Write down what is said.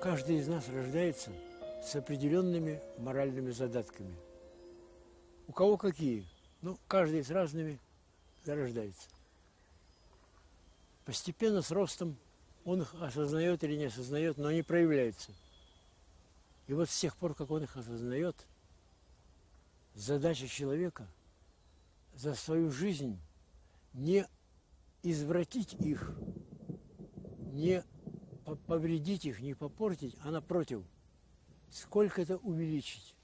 Каждый из нас рождается с определенными моральными задатками. У кого какие? Ну, каждый с разными зарождается. Постепенно с ростом он их осознает или не осознает, но они проявляются. И вот с тех пор, как он их осознает, задача человека за свою жизнь не извратить их, не повредить их, не попортить, а напротив, сколько это увеличить.